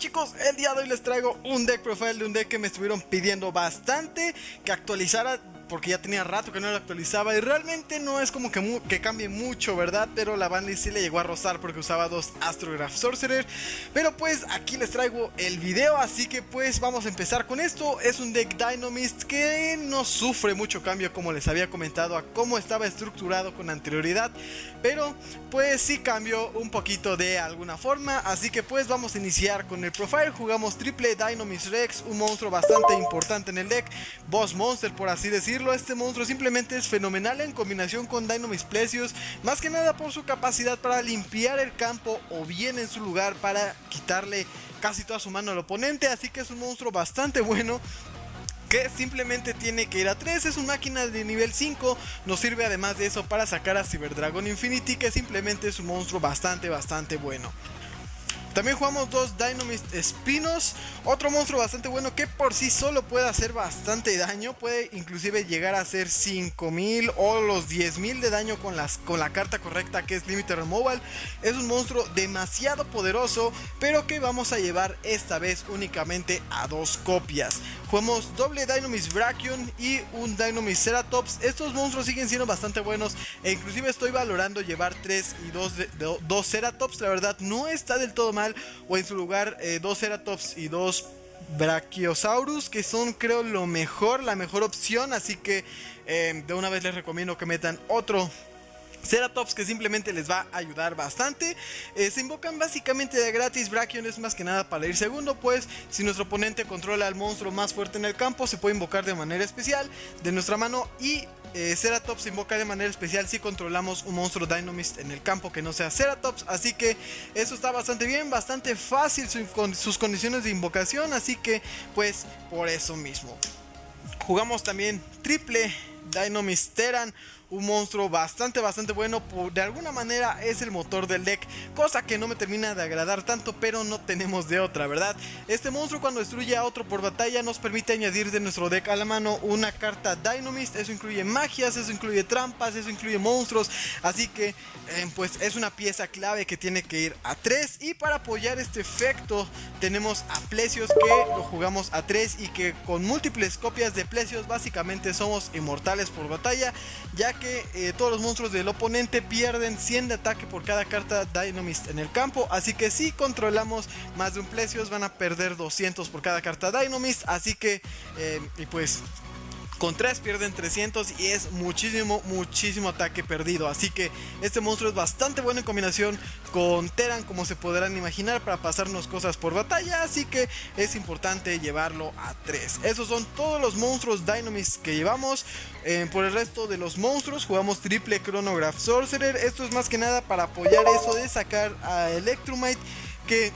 chicos, el día de hoy les traigo un deck profile de un deck que me estuvieron pidiendo bastante que actualizara porque ya tenía rato que no lo actualizaba y realmente no es como que, que cambie mucho, ¿verdad? Pero la banda sí le llegó a rozar porque usaba dos Astrograph Sorcerer. Pero pues aquí les traigo el video, así que pues vamos a empezar con esto. Es un deck Dynamist que no sufre mucho cambio como les había comentado a cómo estaba estructurado con anterioridad. Pero pues sí cambió un poquito de alguna forma, así que pues vamos a iniciar con el profile. Jugamos triple Dynamist Rex, un monstruo bastante importante en el deck, boss monster por así decirlo este monstruo. Simplemente es fenomenal en combinación con Dynamis Plesios, más que nada por su capacidad para limpiar el campo o bien en su lugar para quitarle casi toda su mano al oponente, así que es un monstruo bastante bueno que simplemente tiene que ir a 3, es una máquina de nivel 5, nos sirve además de eso para sacar a Cyber Dragon Infinity que simplemente es un monstruo bastante bastante bueno. También jugamos dos Dynamist Espinos, otro monstruo bastante bueno que por sí solo puede hacer bastante daño, puede inclusive llegar a hacer 5000 o los 10000 de daño con, las, con la carta correcta que es Limited Removal. Es un monstruo demasiado poderoso, pero que vamos a llevar esta vez únicamente a dos copias. Jugamos doble Dynamis Brachion y un Dynamis Ceratops. Estos monstruos siguen siendo bastante buenos e inclusive estoy valorando llevar 3 y 2 Ceratops. La verdad no está del todo mal. O en su lugar 2 eh, Ceratops y 2 Brachiosaurus que son creo lo mejor, la mejor opción. Así que eh, de una vez les recomiendo que metan otro Ceratops que simplemente les va a ayudar bastante. Eh, se invocan básicamente de gratis. Brachion es más que nada para ir segundo, pues si nuestro oponente controla al monstruo más fuerte en el campo, se puede invocar de manera especial de nuestra mano. Y eh, Ceratops se invoca de manera especial si controlamos un monstruo Dynamist en el campo que no sea Ceratops. Así que eso está bastante bien, bastante fácil con sus condiciones de invocación. Así que, pues, por eso mismo. Jugamos también triple Dynamist Teran un monstruo bastante bastante bueno, de alguna manera es el motor del deck, cosa que no me termina de agradar tanto, pero no tenemos de otra, ¿verdad? Este monstruo cuando destruye a otro por batalla nos permite añadir de nuestro deck a la mano una carta Dynamist, eso incluye magias, eso incluye trampas, eso incluye monstruos, así que eh, pues es una pieza clave que tiene que ir a 3 y para apoyar este efecto tenemos a Plesios que lo jugamos a 3 y que con múltiples copias de Plesios básicamente somos inmortales por batalla, ya que eh, todos los monstruos del oponente pierden 100 de ataque por cada carta Dynamist en el campo. Así que si controlamos más de un Plesios van a perder 200 por cada carta Dynamist. Así que, eh, y pues con 3 pierden 300 y es muchísimo, muchísimo ataque perdido. Así que este monstruo es bastante bueno en combinación con Teran, como se podrán imaginar, para pasarnos cosas por batalla. Así que es importante llevarlo a 3. Esos son todos los monstruos Dynamist que llevamos. Eh, por el resto de los monstruos jugamos triple Chronograph Sorcerer. Esto es más que nada para apoyar eso de sacar a Electromite que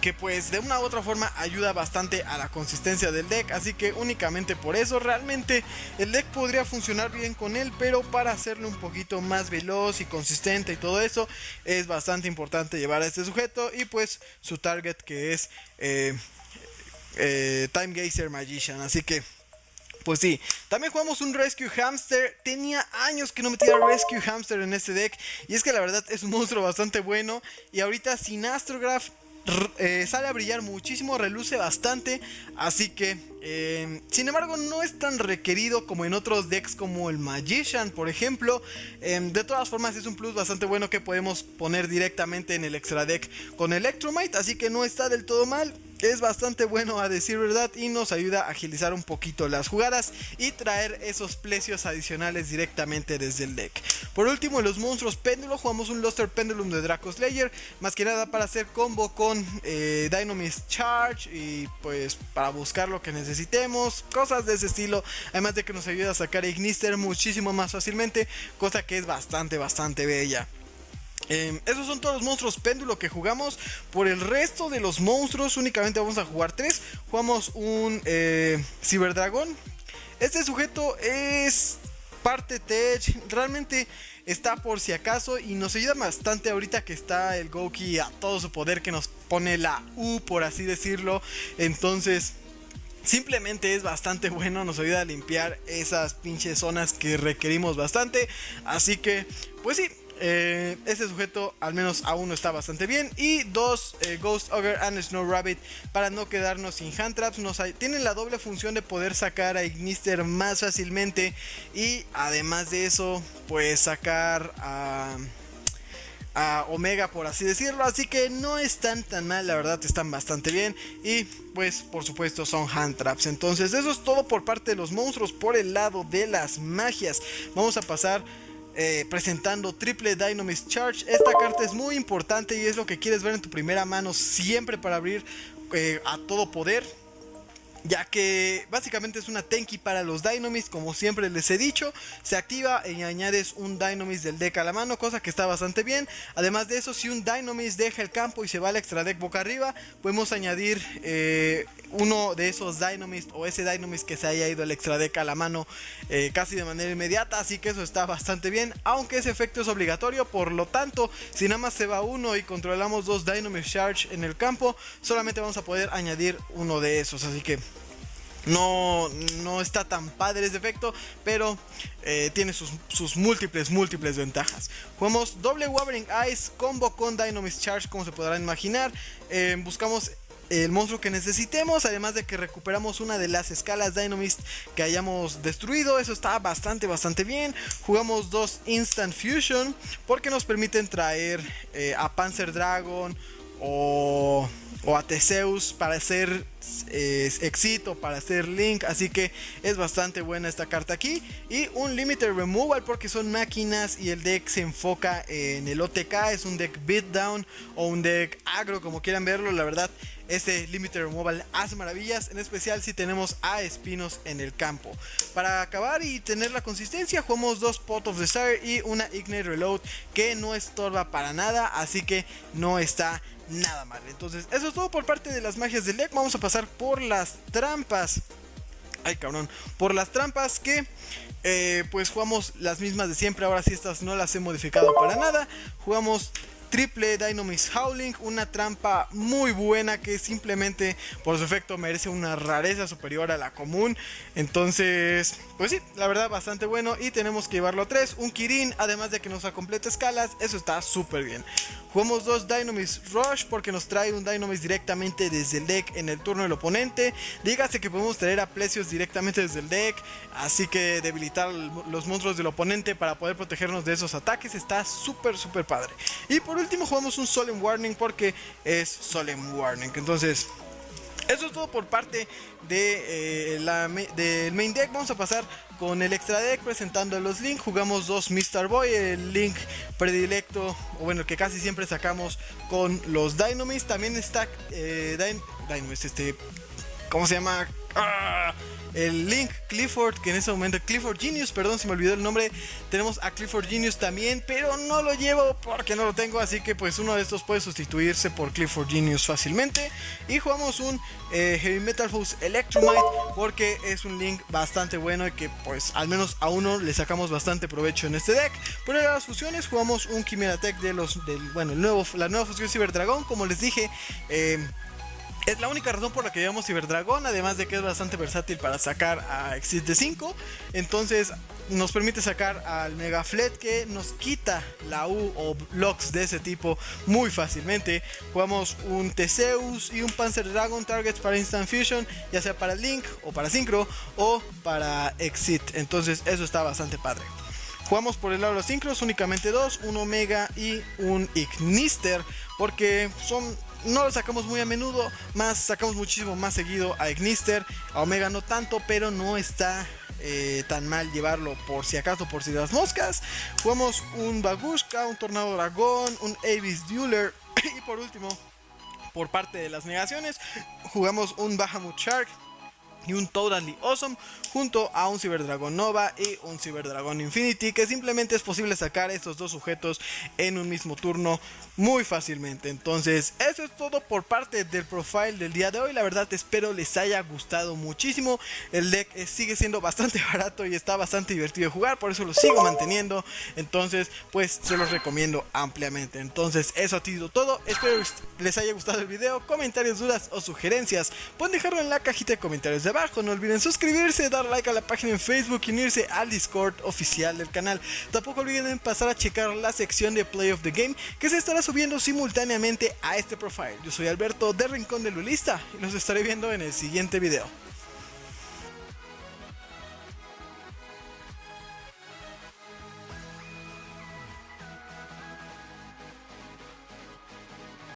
que pues de una u otra forma ayuda bastante a la consistencia del deck, así que únicamente por eso realmente el deck podría funcionar bien con él, pero para hacerlo un poquito más veloz y consistente y todo eso es bastante importante llevar a este sujeto y pues su target que es eh, eh, Time Gazer Magician, así que pues sí, también jugamos un Rescue Hamster. Tenía años que no metía Rescue Hamster en este deck. Y es que la verdad es un monstruo bastante bueno. Y ahorita sin Astrograph eh, sale a brillar muchísimo, reluce bastante, así que, eh, sin embargo, no es tan requerido como en otros decks como el Magician, por ejemplo. Eh, de todas formas, es un plus bastante bueno que podemos poner directamente en el extra deck con Electromite, así que no está del todo mal es bastante bueno a decir verdad y nos ayuda a agilizar un poquito las jugadas y traer esos precios adicionales directamente desde el deck. Por último, en los monstruos péndulo jugamos un Luster Pendulum de Draco Slayer, más que nada para hacer combo con eh, Dynamist Charge y pues para buscar lo que necesitemos, cosas de ese estilo, además de que nos ayuda a sacar Ignister muchísimo más fácilmente, cosa que es bastante bastante bella. Em, esos son todos los monstruos péndulo que jugamos. Por el resto de los monstruos únicamente vamos a jugar tres. Jugamos un eh, Ciberdragón. Este sujeto es parte Tech. Realmente está por si acaso y nos ayuda bastante ahorita que está el Goki a todo su poder que nos pone la U por así decirlo. Entonces... Simplemente es bastante bueno, nos ayuda a limpiar esas pinches zonas que requerimos bastante. Así que, pues sí, Eh, este sujeto al menos a uno está bastante bien. Y dos, eh, Ghost Ogre and Snow Rabbit para no quedarnos sin hand traps. Nos, tienen la doble función de poder sacar a Ignister más fácilmente. Y además de eso, pues sacar a... Omega por así decirlo así que no están tan mal la verdad están bastante bien y pues por supuesto son hand traps entonces eso es todo por parte de los monstruos por el lado de las magias vamos a pasar eh, presentando triple Dynamist Charge. Esta carta es muy importante y es lo que quieres ver en tu primera mano siempre para abrir eh, a todo poder ya que básicamente es una Tenki para los Dynamist, como siempre les he dicho, se activa y añades un Dynamist del deck a la mano, cosa que está bastante bien. Además de eso, si un Dynamist deja el campo y se va al extra deck boca arriba, podemos añadir eh, uno de esos Dynamist o ese Dynamist que se haya ido al extra deck a la mano eh, casi de manera inmediata, así que eso está bastante bien, aunque ese efecto es obligatorio, por lo tanto, si nada más se va uno y controlamos dos Dynamist Charge en el campo, solamente vamos a poder añadir uno de esos, así que no, no está tan padre ese efecto, pero eh, tiene sus, múltiples, múltiples ventajas. Jugamos doble Wavering Eyes, combo con Dynamist Charge, como se podrán imaginar. Eh, buscamos el monstruo que necesitemos, además de que recuperamos una de las escalas Dynamist que hayamos destruido, eso está bastante, bastante bien. Jugamos dos Instant Fusion, porque nos permiten traer eh, a Panzer Dragon o o a Teseus para hacer eh, para hacer Link. Así que es bastante buena esta carta aquí. Y un Limited Removal porque son máquinas y el deck se enfoca en el OTK. Es un deck Beatdown o un deck agro como quieran verlo. La verdad este Limited Removal hace maravillas, en especial si tenemos a Espinos en el campo. Para acabar y tener la consistencia, jugamos dos Pot of Desire y una Ignite Reload que no estorba para nada, así que no está nada mal. Entonces, eso es todo por parte de las magias del deck. Vamos a pasar por las trampas. Ay, cabrón. Por las trampas que, eh, pues jugamos las mismas de siempre. Ahora sí, estas no las he modificado para nada. Jugamos triple Dynamix Howling, una trampa muy buena que simplemente por su efecto merece una rareza superior a la común. Entonces, pues sí, la verdad bastante bueno y tenemos que llevarlo a 3, un Kirin, además de que nos completa escalas, eso está súper bien. Jugamos dos Dynamix Rush porque nos trae un Dynamix directamente desde el deck en el turno del oponente. Dígase que podemos traer a Plesios directamente desde el deck, así que debilitar los monstruos del oponente para poder protegernos de esos ataques está súper súper padre. Y por último jugamos un Solemn Warning porque es Solemn Warning. Entonces, eso es todo por parte de, eh, la, del main deck. Vamos a pasar con el extra deck presentando los links. Jugamos dos Mr. Boy, el link predilecto, o bueno, que casi siempre sacamos con los Dynamist. También está eh, Dynamist, este, ¿cómo se llama? ¡Ah! el Link Clifford, que en ese momento, Clifford Genius, perdón, se me olvidó el nombre. Tenemos a Clifford Genius también, pero no lo llevo porque no lo tengo, así que pues uno de estos puede sustituirse por Clifford Genius fácilmente. Y jugamos un eh, Heavy Metal Force Electromite porque es un Link bastante bueno y que pues al menos a uno le sacamos bastante provecho en este deck. Por las fusiones jugamos un Chimera Tech de los, del, bueno, el nuevo, la nueva fusión Cyber Dragon, como les dije. Eh, es la única razón por la que llevamos Ciberdragón, además de que es bastante versátil para sacar a Exit de 5. Entonces nos permite sacar al Mega Flet que nos quita la U o blocks de ese tipo muy fácilmente. Jugamos un Teseus y un Panzer Dragon targets para Instant Fusion, ya sea para Link o para Synchro o para Exit. Entonces eso está bastante padre. Jugamos por el lado de los Synchros únicamente dos, un Omega y un Ignister, porque son no lo sacamos muy a menudo, más sacamos muchísimo más seguido a Ignister, a Omega no tanto, pero no está eh, tan mal llevarlo por si acaso, por si las moscas. Jugamos un Bagushka, un Tornado Dragón, un Avis Dueler y por último, por parte de las negaciones, jugamos un Bahamut Shark y un Totally Awesome junto a un Cyberdragon Nova y un Cyberdragon Infinity que simplemente es posible sacar estos dos sujetos en un mismo turno muy fácilmente. Entonces eso es todo por parte del profile del día de hoy. La verdad espero les haya gustado muchísimo. El deck sigue siendo bastante barato y está bastante divertido de jugar por eso lo sigo manteniendo. Entonces pues se los recomiendo ampliamente. Entonces eso ha sido todo. Espero les haya gustado el video. Comentarios dudas o sugerencias pueden dejarlo en la cajita de comentarios de abajo No olviden suscribirse, dar like a la página en Facebook y unirse al Discord oficial del canal. Tampoco olviden pasar a checar la sección de Play of the Game que se estará subiendo simultáneamente a este profile. Yo soy Alberto de Rincón de Lulista y los estaré viendo en el siguiente video.